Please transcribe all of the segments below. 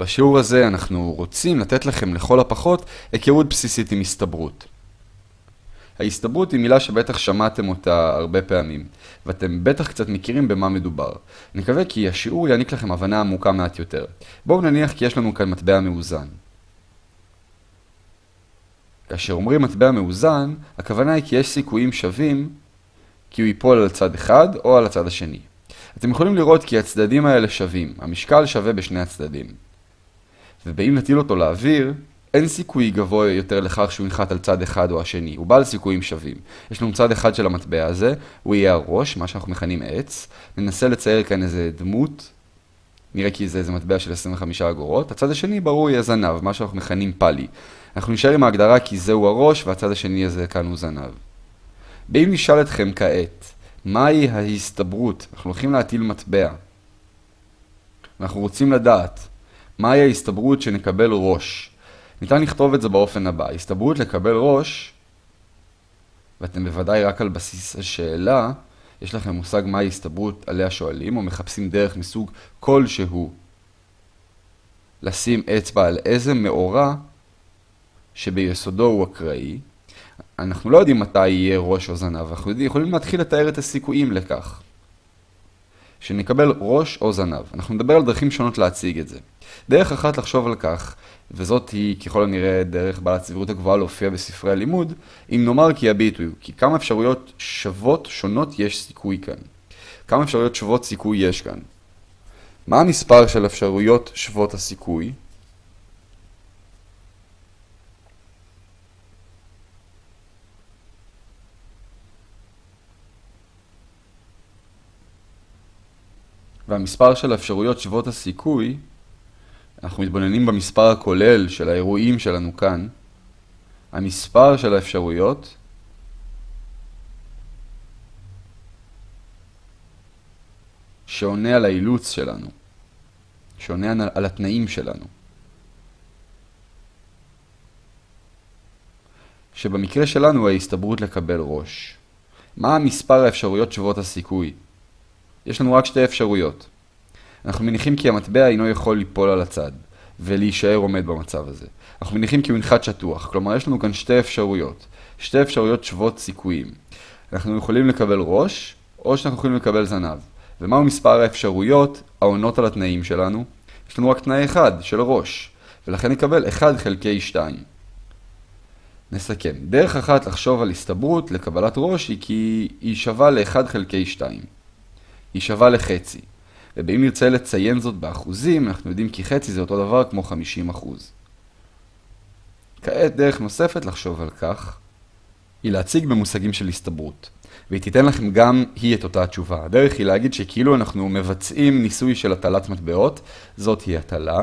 בשיעור הזה אנחנו רוצים לתת לכם לכל הפחות היכרות בסיסית עם הסתברות. ההסתברות היא מילה שבטח שמעתם אותה הרבה פעמים, ואתם בטח קצת מכירים במה מדובר. נקווה כי השיעור יעניק לכם הבנה עמוקה מעט יותר. בואו נניח כי יש לנו כאן מטבע מאוזן. כאשר אומרים מטבע מאוזן, הכוונה היא כי יש סיכויים שווים כי הוא ייפול על צד אחד או על הצד השני. אתם יכולים לראות כי הצדדים האלה שווים, המשקל שווה בשני הצדדים. ובאם נטיל אותו לאוויר, אין סיכוי גבוה יותר לכך שהוא ינחת על צד אחד או השני, הוא בעל סיכויים שווים. יש לנו צד אחד של המטבע הזה, הוא יהיה הראש, מה שאנחנו מכנים עץ. ננסה לצייר כאן איזה דמות, נראה כי זה איזה מטבע של 25 אגורות. הצד השני ברור יהיה זנב, מה שאנחנו מכנים פאלי. אנחנו נשאר עם ההגדרה כי זהו הראש והצד השני הזה כאן הוא זנב. באם נשאל אתכם כעת, מהי ההסתברות? אנחנו הולכים להטיל מטבע. אנחנו רוצים לדעת מהי ההסתברות שנקבל ראש. ניתן לכתוב את זה באופן הבא, הסתברות לקבל ראש, ואתם בוודאי רק על בסיס השאלה, יש לכם מושג מהי הסתברות עליה שואלים, או מחפשים דרך מסוג כלשהו לשים אצבע על איזה מאורע שביסודו הוא אקראי. אנחנו לא יודעים מתי יהיה ראש או זנב, אנחנו יכולים להתחיל לתאר את הסיכויים לכך. שנקבל ראש או זנב. אנחנו נדבר על דרכים שונות להציג את זה. דרך אחת לחשוב על כך, וזאת היא ככל הנראה דרך בעלת סבירות הגבוהה להופיע בספרי הלימוד, אם נאמר כי הביטוי כי כמה אפשרויות שוות שונות יש סיכוי כאן. כמה אפשרויות שוות סיכוי יש כאן. מה המספר של אפשרויות שוות הסיכוי? והמספר של האפשרויות שוות הסיכוי, אנחנו מתבוננים במספר הכולל של האירועים שלנו כאן, המספר של האפשרויות שעונה על האילוץ שלנו, שעונה על התנאים שלנו. שבמקרה שלנו ההסתברות לקבל ראש. מה המספר האפשרויות שוות הסיכוי? יש לנו רק שתי אפשרויות. אנחנו מניחים כי המטבע אינו יכול ליפול על הצד, ולהישאר עומד במצב הזה. אנחנו מניחים כי הוא ינחת שטוח, כלומר יש לנו כאן שתי אפשרויות. שתי אפשרויות שוות סיכויים. אנחנו יכולים לקבל ראש, או שאנחנו יכולים לקבל זנב. ומהו מספר האפשרויות העונות על התנאים שלנו? יש לנו רק תנאי אחד, של ראש, ולכן נקבל 1 חלקי 2. נסכם. דרך אחת לחשוב על הסתברות לקבלת ראש היא כי היא שווה ל-1 חלקי 2. היא שווה לחצי. ואם נרצה לציין זאת באחוזים, אנחנו יודעים כי חצי זה אותו דבר כמו 50 אחוז. כעת דרך נוספת לחשוב על כך, היא להציג במושגים של הסתברות. והיא תיתן לכם גם היא את אותה התשובה. הדרך היא להגיד שכאילו אנחנו מבצעים ניסוי של הטלת מטבעות, זאת היא הטלה,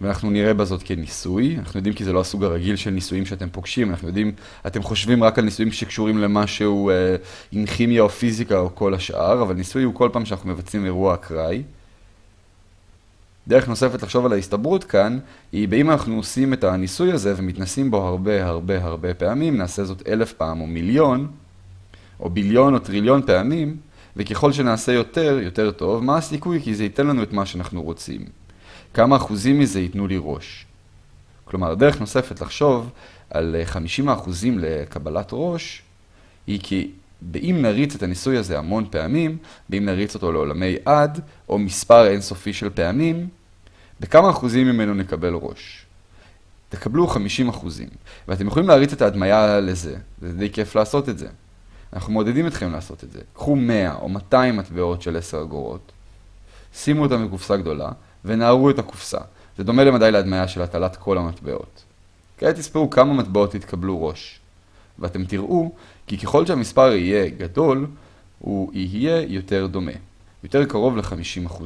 ואנחנו נראה בזאת כניסוי. אנחנו יודעים כי זה לא הסוג הרגיל של ניסויים שאתם פוגשים, אנחנו יודעים, אתם חושבים רק על ניסויים שקשורים למשהו אה, עם כימיה או פיזיקה או כל השאר, אבל ניסוי הוא כל פעם שאנחנו מבצעים אירוע אקראי. דרך נוספת לחשוב על ההסתברות כאן, היא באם אנחנו עושים את הניסוי הזה ומתנסים בו הרבה הרבה הרבה פעמים, נעשה זאת אלף פעם או מיליון, או ביליון או טריליון פעמים, וככל שנעשה יותר, יותר טוב, מה הסיכוי? כי זה ייתן לנו את מה שאנחנו רוצים. כמה אחוזים מזה ייתנו לי ראש. כלומר, דרך נוספת לחשוב על 50 אחוזים לקבלת ראש, היא כי באם נריץ את הניסוי הזה המון פעמים, באם נריץ אותו לעולמי עד, או מספר אינסופי של פעמים, בכמה אחוזים ממנו נקבל ראש. תקבלו 50 אחוזים, ואתם יכולים להריץ את ההדמיה לזה, זה די כיף לעשות את זה. אנחנו מעודדים אתכם לעשות את זה. קחו 100 או 200 מטבעות של 10 אגורות, שימו אותם בקופסה גדולה, ונערו את הקופסה. זה דומה למדי להדמיה של הטלת כל המטבעות. כעת תספרו כמה מטבעות יתקבלו ראש. ואתם תראו כי ככל שהמספר יהיה גדול, הוא יהיה יותר דומה. יותר קרוב ל-50%.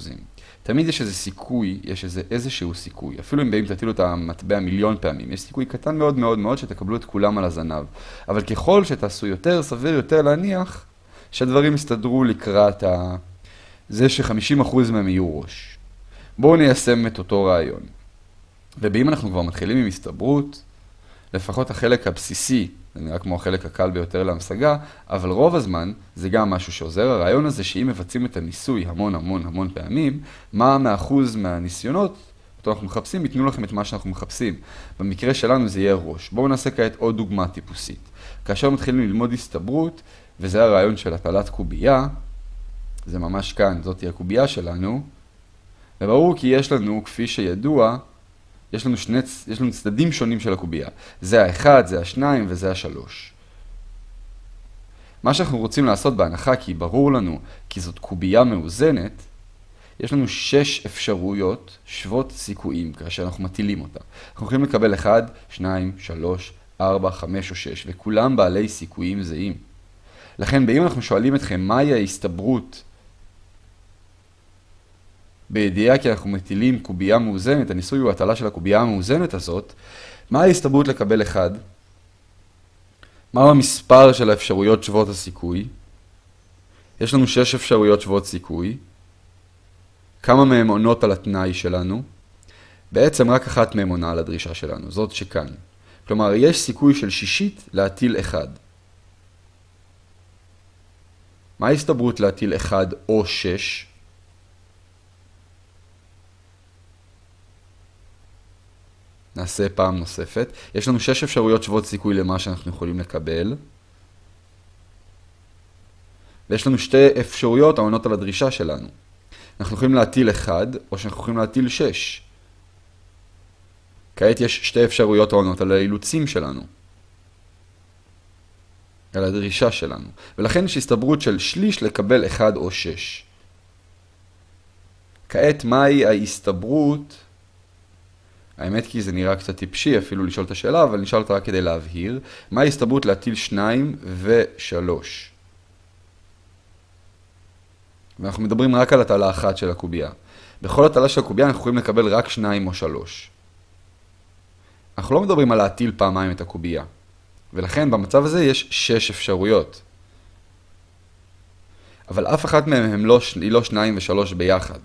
תמיד יש איזה סיכוי, יש איזה איזשהו סיכוי. אפילו אם באים תטילו את המטבע מיליון פעמים, יש סיכוי קטן מאוד מאוד מאוד שתקבלו את כולם על הזנב. אבל ככל שתעשו יותר, סביר יותר להניח שהדברים יסתדרו לקראת ה... זה ש-50% מהם יהיו ראש. בואו ניישם את אותו רעיון. ובאם אנחנו כבר מתחילים עם הסתברות, לפחות החלק הבסיסי, זה נראה כמו החלק הקל ביותר להמשגה, אבל רוב הזמן זה גם משהו שעוזר. הרעיון הזה שאם מבצעים את הניסוי המון המון המון פעמים, מה מאחוז מהניסיונות אותו אנחנו מחפשים, ייתנו לכם את מה שאנחנו מחפשים. במקרה שלנו זה יהיה ראש. בואו נעשה כעת עוד דוגמה טיפוסית. כאשר מתחילים ללמוד הסתברות, וזה הרעיון של הטלת קובייה, זה ממש כאן, זאת היא הקובייה שלנו, וברור כי יש לנו, כפי שידוע, יש לנו, שני, יש לנו צדדים שונים של הקובייה. זה האחד, זה השניים וזה השלוש. מה שאנחנו רוצים לעשות בהנחה, כי ברור לנו כי זאת קובייה מאוזנת, יש לנו שש אפשרויות שוות סיכויים כאשר אנחנו מטילים אותה. אנחנו יכולים לקבל 1, 2, 3, 4, 5 או 6, וכולם בעלי סיכויים זהים. לכן, באם אנחנו שואלים אתכם מהי ההסתברות בידיעה כי אנחנו מטילים קובייה מאוזנת, הניסוי הוא הטלה של הקובייה המאוזנת הזאת, מה ההסתברות לקבל 1? מהו המספר של האפשרויות שוות הסיכוי? יש לנו 6 אפשרויות שוות סיכוי. כמה מהן עונות על התנאי שלנו? בעצם רק אחת מהן עונה על הדרישה שלנו, זאת שכאן. כלומר, יש סיכוי של שישית להטיל 1. מה ההסתברות להטיל 1 או 6? נעשה פעם נוספת. יש לנו 6 אפשרויות שוות סיכוי למה שאנחנו יכולים לקבל. ויש לנו שתי אפשרויות העונות על הדרישה שלנו. אנחנו יכולים להטיל 1, או שאנחנו יכולים להטיל 6. כעת יש שתי אפשרויות העונות על האילוצים שלנו. על הדרישה שלנו. ולכן יש הסתברות של שליש לקבל 1 או 6. כעת, מהי ההסתברות? האמת כי זה נראה קצת טיפשי אפילו לשאול את השאלה, אבל נשאל אותה רק כדי להבהיר. מהי ההסתברות להטיל 2 ו-3? ואנחנו מדברים רק על הטלה אחת של הקובייה. בכל הטלה של הקובייה אנחנו יכולים לקבל רק 2 או 3. אנחנו לא מדברים על להטיל פעמיים את הקובייה. ולכן במצב הזה יש 6 אפשרויות. אבל אף אחת מהן לא, היא לא 2 ו-3 ביחד.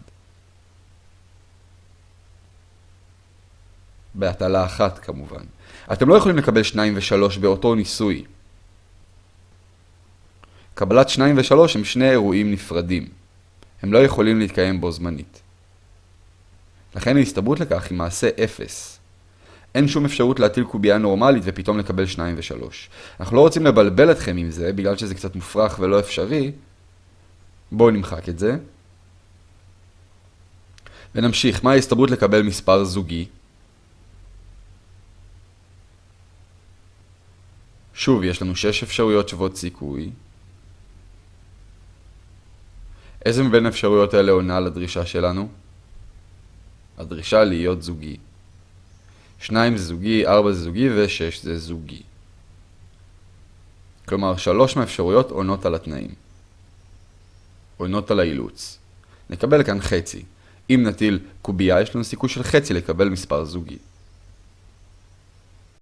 בהטלה אחת כמובן. אתם לא יכולים לקבל 2 ו-3 באותו ניסוי. קבלת 2 ו-3 הם שני אירועים נפרדים. הם לא יכולים להתקיים בו זמנית. לכן ההסתברות לכך היא מעשה 0. אין שום אפשרות להטיל קובייה נורמלית ופתאום לקבל 2 ו-3. אנחנו לא רוצים לבלבל אתכם עם זה, בגלל שזה קצת מופרך ולא אפשרי. בואו נמחק את זה. ונמשיך, מה ההסתברות לקבל מספר זוגי? שוב, יש לנו 6 אפשרויות שוות סיכוי. איזה מבין האפשרויות האלה עונה לדרישה שלנו? הדרישה להיות זוגי. 2 זה זוגי, 4 זה זוגי ו-6 זה זוגי. כלומר, שלוש מהאפשרויות עונות על התנאים. עונות על האילוץ. נקבל כאן חצי. אם נטיל קובייה, יש לנו סיכוי של חצי לקבל מספר זוגי.